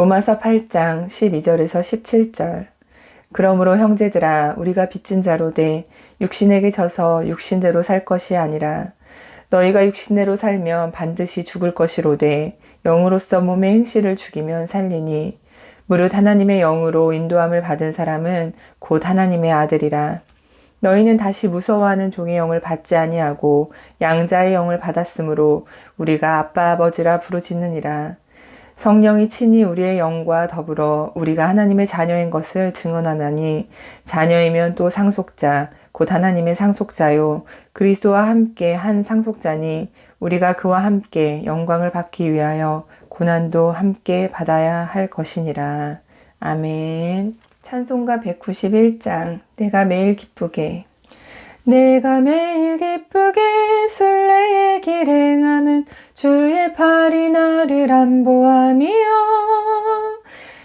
로마서 8장 12절에서 17절. 그러므로 형제들아 우리가 빚진 자로 돼 육신에게 져서 육신대로 살 것이 아니라 너희가 육신대로 살면 반드시 죽을 것이로되 영으로서 몸의 행실을 죽이면 살리니 무릇 하나님의 영으로 인도함을 받은 사람은 곧 하나님의 아들이라. 너희는 다시 무서워하는 종의 영을 받지 아니하고 양자의 영을 받았으므로 우리가 아빠 아버지라 부르짖느니라 성령이 친히 우리의 영과 더불어 우리가 하나님의 자녀인 것을 증언하나니 자녀이면 또 상속자 곧 하나님의 상속자요. 그리스도와 함께 한 상속자니 우리가 그와 함께 영광을 받기 위하여 고난도 함께 받아야 할 것이니라. 아멘. 찬송가 191장. 내가 매일 기쁘게 내가 매일 기쁘게 순례의 길 행함은 주의 팔이 나를 안보함이요.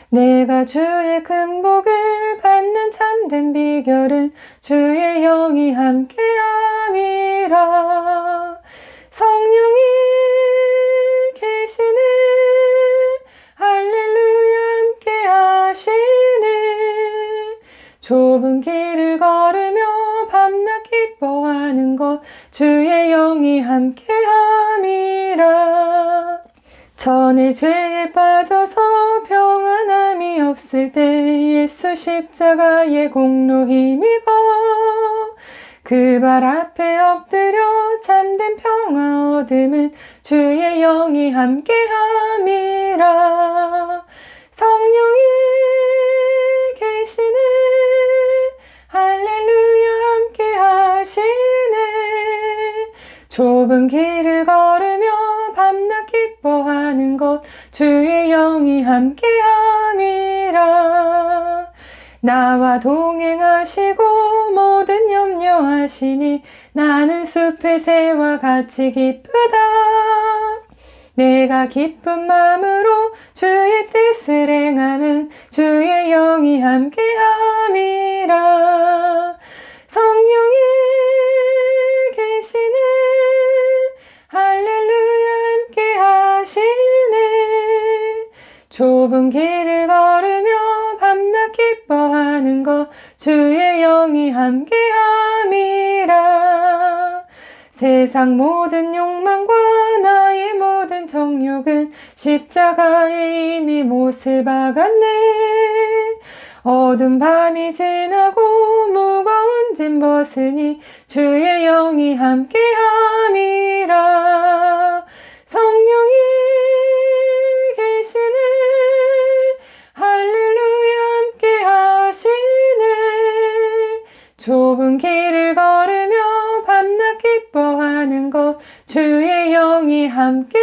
내가 주의 큰 복을 받는 참된 비결은 주의 영이 함께함이라. 성령이 기뻐하는 것 주의 영이 함께함이라. 전에 죄에 빠져서 평안함이 없을 때 예수 십자가의 공로 힘입어 그 발 앞에 엎드려 참된 평화 얻음은 주의 영이 함께함이라 좁은 길을 걸으며 밤낮 기뻐하는 것 주의 영이 함께함이라. 나와 동행하시고 모든 염려하시니 나는 숲의 새와 같이 기쁘다. 내가 기쁜 마음으로 주의 뜻을 행함은 주의 영이 함께함이라 좁은 길을 걸으며 밤낮 기뻐하는 것 주의 영이 함께함이라. 세상 모든 욕망과 나의 모든 정욕은 십자가에 이미 못을 박았네. 어두운 밤이 지나고 무거운 짐 벗으니 주의 영이 함께함이라 함께함이라.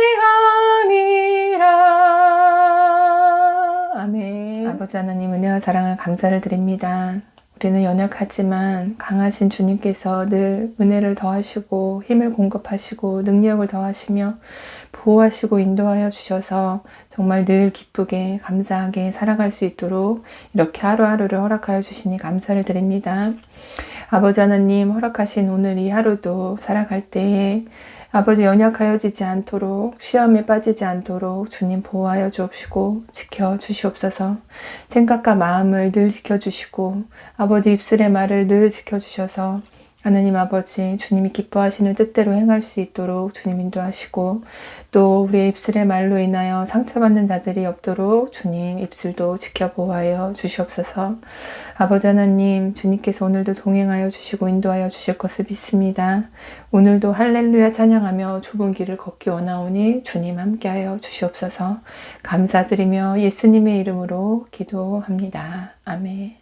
아멘. 아버지 하나님 은혜와 사랑을 감사를 드립니다. 우리는 연약하지만 강하신 주님께서 늘 은혜를 더하시고 힘을 공급하시고 능력을 더하시며 보호하시고 인도하여 주셔서 정말 늘 기쁘게 감사하게 살아갈 수 있도록 이렇게 하루하루를 허락하여 주시니 감사를 드립니다. 아버지 하나님 허락하신 오늘 이 하루도 살아갈 때에 아버지 연약하여지지 않도록 시험에 빠지지 않도록 주님 보호하여 주옵시고 지켜 주시옵소서. 생각과 마음을 늘 지켜주시고 아버지 입술의 말을 늘 지켜주셔서 하나님 아버지 주님이 기뻐하시는 뜻대로 행할 수 있도록 주님 인도하시고 또 우리의 입술의 말로 인하여 상처받는 자들이 없도록 주님 입술도 지켜보아여 주시옵소서. 아버지 하나님 주님께서 오늘도 동행하여 주시고 인도하여 주실 것을 믿습니다. 오늘도 할렐루야 찬양하며 좁은 길을 걷기 원하오니 주님 함께하여 주시옵소서. 감사드리며 예수님의 이름으로 기도합니다. 아멘